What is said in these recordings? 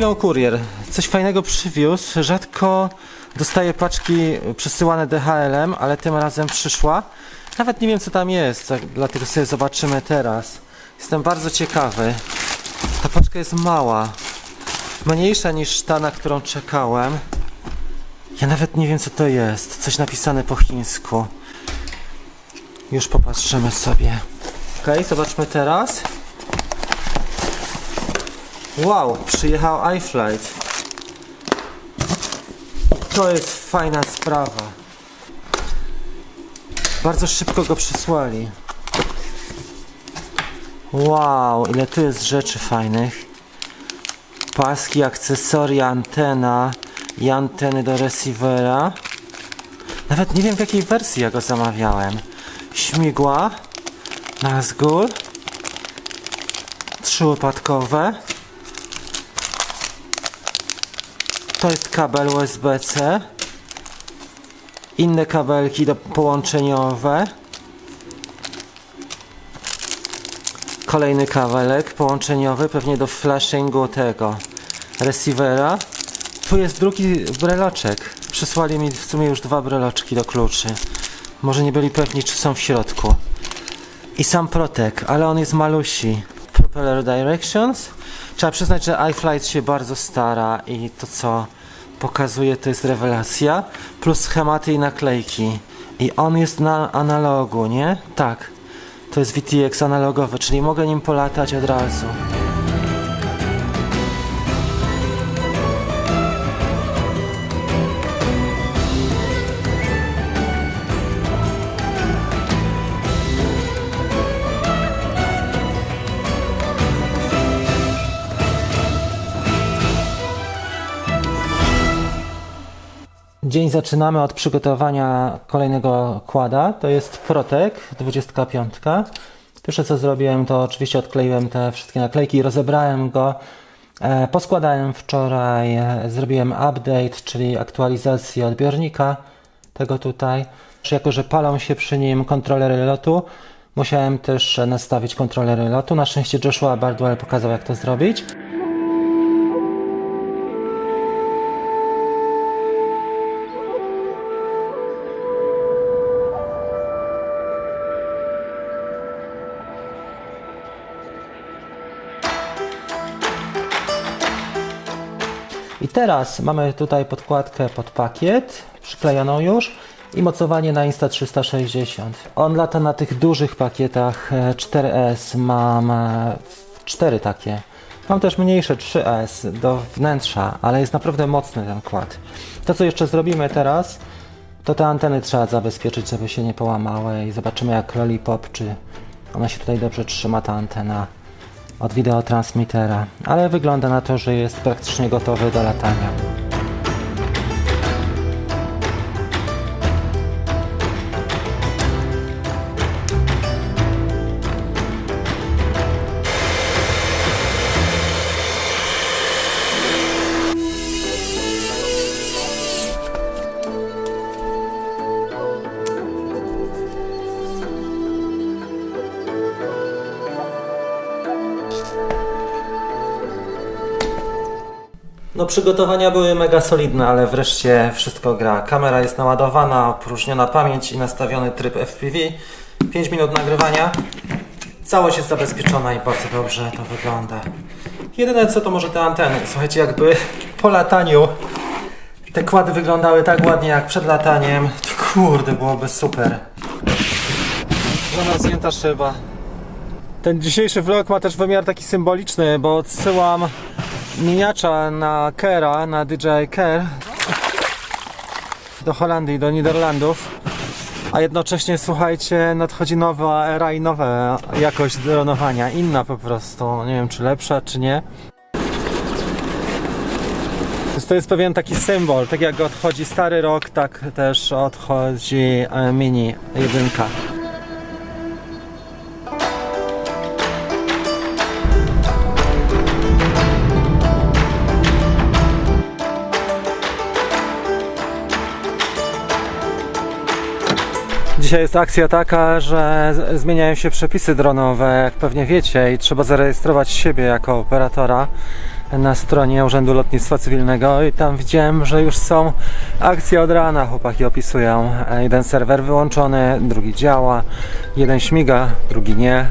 Chwilą kurier. Coś fajnego przywiózł. Rzadko dostaję paczki przesyłane DHL-em, ale tym razem przyszła. Nawet nie wiem co tam jest, tak- dlatego sobie zobaczymy teraz. Jestem bardzo ciekawy. Ta paczka jest mała. Mniejsza niż ta, na którą czekałem. Ja nawet nie wiem co to jest. Coś napisane po chińsku. Już popatrzymy sobie. Ok, zobaczmy teraz. Wow, przyjechał iFlight. To jest fajna sprawa. Bardzo szybko go przysłali. Wow, ile tu jest rzeczy fajnych. Paski, akcesoria, antena i anteny do receivera. Nawet nie wiem w jakiej wersji ja go zamawiałem. Śmigła, Nazgul, trzyłopatkowe. To jest kabel USB-C. Inne kabelki do połączeniowe. Kolejny kabelek połączeniowy, pewnie do flashingu tego receivera. Tu jest drugi breloczek. Przysłali mi w sumie już dwa breloczki do kluczy. Może nie byli pewni, czy są w środku. I sam protek, ale on jest malusi. Propeller Directions. Trzeba przyznać, że iFlight się bardzo stara i to co pokazuje to jest rewelacja. Plus schematy i naklejki. I on jest na analogu, nie? Tak. To jest VTX analogowy, czyli mogę nim polatać od razu. Dzień zaczynamy od przygotowania kolejnego kłada. To jest Protek 25. Pierwsze co zrobiłem to oczywiście odkleiłem te wszystkie naklejki rozebrałem go. E, Poskładałem wczoraj, e, zrobiłem update, czyli aktualizację odbiornika tego tutaj. Jako, że palą się przy nim kontrolery lotu, musiałem też nastawić kontrolery lotu. Na szczęście Joshua Bardwell pokazał jak to zrobić. Teraz mamy tutaj podkładkę pod pakiet, przyklejoną już i mocowanie na Insta360. On lata na tych dużych pakietach e, 4S, mam e, cztery takie. Mam też mniejsze 3S do wnętrza, ale jest naprawdę mocny ten kład. To co jeszcze zrobimy teraz, to te anteny trzeba zabezpieczyć, żeby się nie połamały i zobaczymy jak Lollipop, czy ona się tutaj dobrze trzyma ta antena od wideotransmitera, ale wygląda na to, że jest praktycznie gotowy do latania. No przygotowania były mega solidne, ale wreszcie wszystko gra. Kamera jest naładowana, opróżniona pamięć i nastawiony tryb FPV. 5 minut nagrywania. Całość jest zabezpieczona i bardzo dobrze to wygląda. Jedyne co to może te anteny. Słuchajcie, jakby po lataniu te kłady wyglądały tak ładnie jak przed lataniem, kurde, byłoby super. Zamarznięta szyba. Ten dzisiejszy vlog ma też wymiar taki symboliczny, bo odsyłam miniacza na Kera, na DJI Care do Holandii, do Niderlandów. A jednocześnie, słuchajcie, nadchodzi nowa era i nowa jakość dronowania. Inna po prostu. Nie wiem, czy lepsza, czy nie. To jest pewien taki symbol. Tak jak odchodzi stary rok, tak też odchodzi e, mini jedynka. Dzisiaj jest akcja taka, że zmieniają się przepisy dronowe, jak pewnie wiecie, i trzeba zarejestrować siebie jako operatora. na stronie Urzędu Lotnictwa Cywilnego i tam widziałem, że już są akcje od rana, chłopaki opisują. E, Jeden serwer wyłączony, drugi działa, jeden śmiga, drugi nie.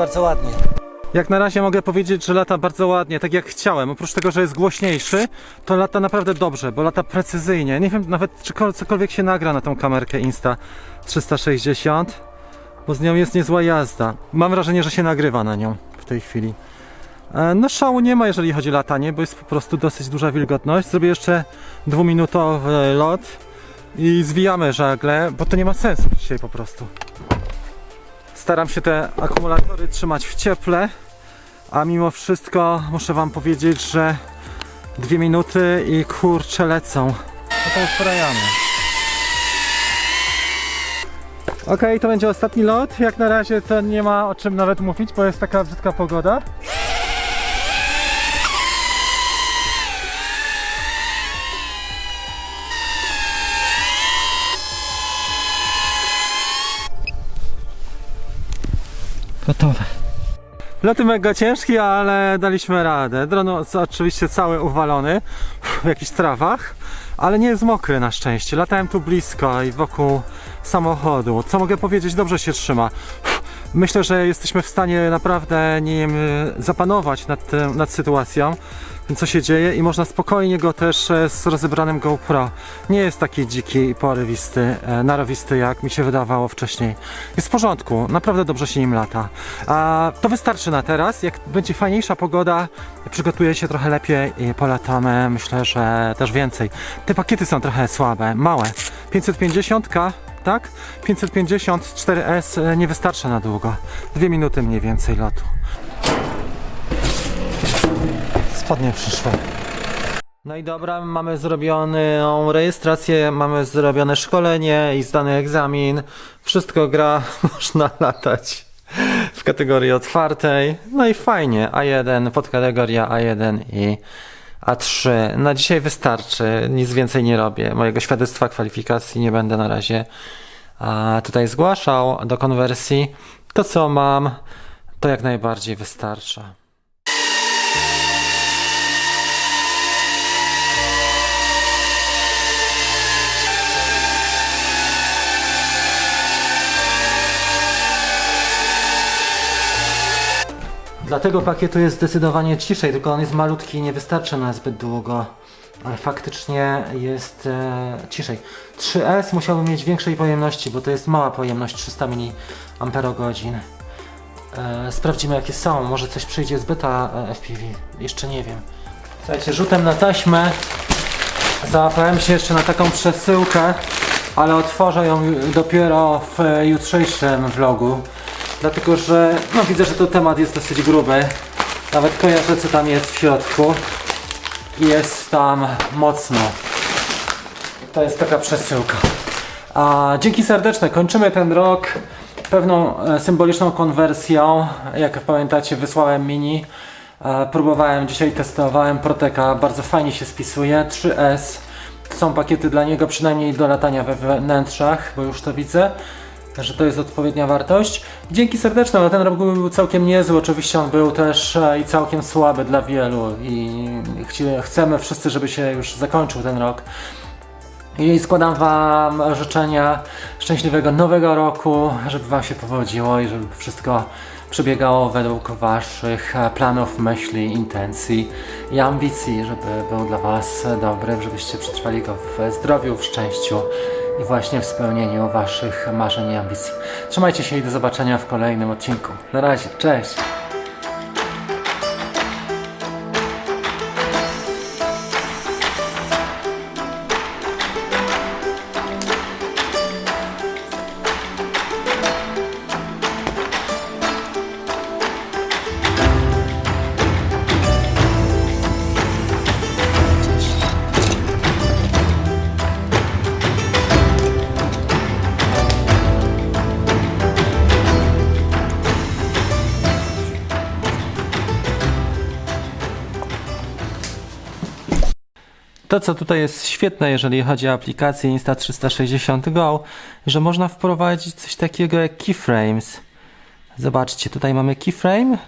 Bardzo ładnie. Jak na razie mogę powiedzieć, że lata bardzo ładnie, tak jak chciałem. Oprócz tego, że jest głośniejszy, to lata naprawdę dobrze, bo lata precyzyjnie. Nie wiem nawet, czy kol- cokolwiek się nagra na tą kamerkę Insta 360, bo z nią jest niezła jazda. Mam wrażenie, że się nagrywa na nią w tej chwili. E, No szału nie ma, jeżeli chodzi o latanie, bo jest po prostu dosyć duża wilgotność. Zrobię jeszcze dwuminutowy lot i zwijamy żagle, bo to nie ma sensu dzisiaj po prostu. Staram się te akumulatory trzymać w cieple, a mimo wszystko muszę wam powiedzieć, że dwie minuty i kurcze lecą. No to usprajamy. Okej, to będzie ostatni lot. Jak na razie to nie ma o czym nawet mówić, bo jest taka brzydka pogoda. Gotowe. Loty mega ciężkie, ale daliśmy radę. Dron oczywiście cały uwalony w jakichś trawach, ale nie jest mokry na szczęście. Latałem tu blisko i wokół samochodu. Co mogę powiedzieć? Dobrze się trzyma. Myślę, że jesteśmy w stanie naprawdę nim y, zapanować nad, tym, nad sytuacją, co się dzieje i można spokojnie go też e, z rozebranym GoPro. Nie jest taki dziki i porywisty, e, narowisty jak mi się wydawało wcześniej. Jest w porządku, naprawdę dobrze się nim lata. A to wystarczy na teraz. Jak będzie fajniejsza pogoda, przygotuję się trochę lepiej i polatamy. Myślę, że też więcej. Te pakiety są trochę słabe, małe. 550 tak? 550 4S e, nie wystarcza na długo. Dwie minuty mniej więcej lotu. Spodnie przyszły. No i dobra, mamy zrobioną rejestrację, mamy zrobione szkolenie i zdany egzamin. Wszystko gra, można latać w kategorii otwartej. No i fajnie, A1, podkategoria A1 i A3. Na dzisiaj wystarczy, nic więcej nie robię. Mojego świadectwa kwalifikacji nie będę na razie a, tutaj zgłaszał do konwersji. To co mam, to jak najbardziej wystarcza. Dla tego pakietu jest zdecydowanie ciszej, tylko on jest malutki i nie wystarczy na zbyt długo. Ale faktycznie jest e, ciszej. 3S musiałby mieć większej pojemności, bo to jest mała pojemność 300 mAh. E, sprawdzimy jakie są. Może coś przyjdzie z beta e, FPV. Jeszcze nie wiem. Słuchajcie, rzutem na taśmę załapałem się jeszcze na taką przesyłkę, ale otworzę ją dopiero w e, jutrzejszym vlogu. Dlatego, że no, widzę, że to temat jest dosyć gruby. Nawet kojarzę co tam jest w środku. Jest tam mocno. To jest taka przesyłka. A, dzięki serdeczne. Kończymy ten rok pewną e, symboliczną konwersją. Jak pamiętacie, wysłałem mini. E, Próbowałem dzisiaj, testowałem Proteka, bardzo fajnie się spisuje. 3S. Są pakiety dla niego, przynajmniej do latania we wnętrzach, bo już to widzę, że to jest odpowiednia wartość. Dzięki serdeczne, no ten rok był całkiem niezły, oczywiście on był też e, i całkiem słaby dla wielu i chcemy wszyscy, żeby się już zakończył ten rok. I składam Wam życzenia szczęśliwego nowego roku, żeby Wam się powodziło i żeby wszystko przebiegało według Waszych e, planów, myśli, intencji i ambicji, żeby był dla Was dobry, żebyście przetrwali go w zdrowiu, w szczęściu i właśnie w spełnieniu Waszych marzeń i ambicji. Trzymajcie się i do zobaczenia w kolejnym odcinku. Na razie, cześć! To, co tutaj jest świetne, jeżeli chodzi o aplikację Insta360 Go, że można wprowadzić coś takiego jak keyframes. Zobaczcie, tutaj mamy keyframe.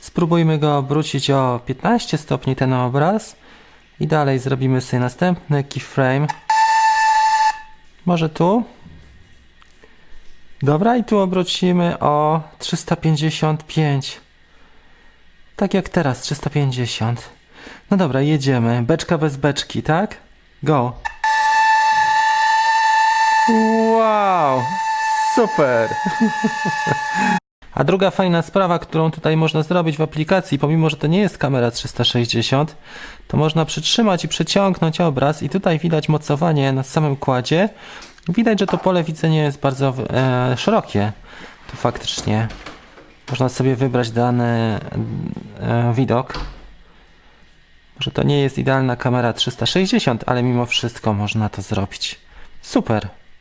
Spróbujmy go obrócić o 15 stopni ten obraz. I dalej zrobimy sobie następny keyframe. Może tu? Dobra, i tu obrócimy o 355. Tak jak teraz, 350. No dobra, jedziemy. Beczka bez beczki, tak? Go. Wow! Super! A druga fajna sprawa, którą tutaj można zrobić w aplikacji, pomimo że to nie jest kamera 360, to można przytrzymać i przeciągnąć obraz i tutaj widać mocowanie na samym kładzie. Widać, że to pole widzenia jest bardzo e, szerokie. Tu faktycznie można sobie wybrać dany e, widok. Może to nie jest idealna kamera 360, ale mimo wszystko można to zrobić. Super!